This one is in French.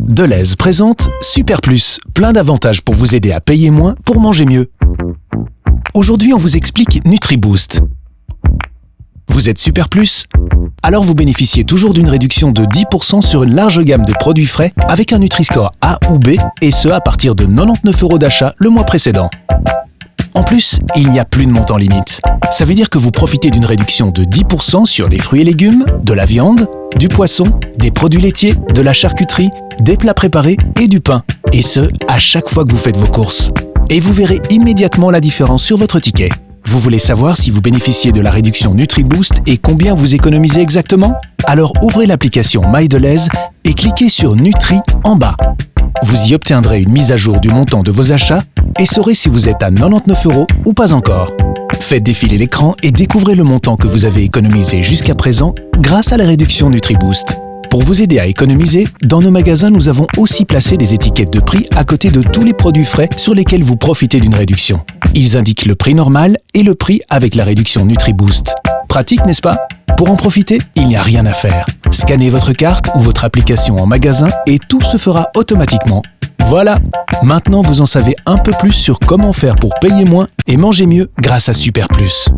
Deleuze présente Super Plus, plein d'avantages pour vous aider à payer moins pour manger mieux. Aujourd'hui, on vous explique NutriBoost. Vous êtes Super Plus Alors vous bénéficiez toujours d'une réduction de 10% sur une large gamme de produits frais avec un Nutri-Score A ou B, et ce à partir de 99 euros d'achat le mois précédent. En plus, il n'y a plus de montant limite. Ça veut dire que vous profitez d'une réduction de 10% sur des fruits et légumes, de la viande, du poisson, des produits laitiers, de la charcuterie, des plats préparés et du pain. Et ce, à chaque fois que vous faites vos courses. Et vous verrez immédiatement la différence sur votre ticket. Vous voulez savoir si vous bénéficiez de la réduction NutriBoost et combien vous économisez exactement? Alors ouvrez l'application MyDeleuze et cliquez sur Nutri en bas. Vous y obtiendrez une mise à jour du montant de vos achats et saurez si vous êtes à 99 euros ou pas encore. Faites défiler l'écran et découvrez le montant que vous avez économisé jusqu'à présent grâce à la réduction NutriBoost. Pour vous aider à économiser, dans nos magasins, nous avons aussi placé des étiquettes de prix à côté de tous les produits frais sur lesquels vous profitez d'une réduction. Ils indiquent le prix normal et le prix avec la réduction NutriBoost. Pratique, n'est-ce pas? Pour en profiter, il n'y a rien à faire. Scannez votre carte ou votre application en magasin et tout se fera automatiquement. Voilà Maintenant, vous en savez un peu plus sur comment faire pour payer moins et manger mieux grâce à Super Plus.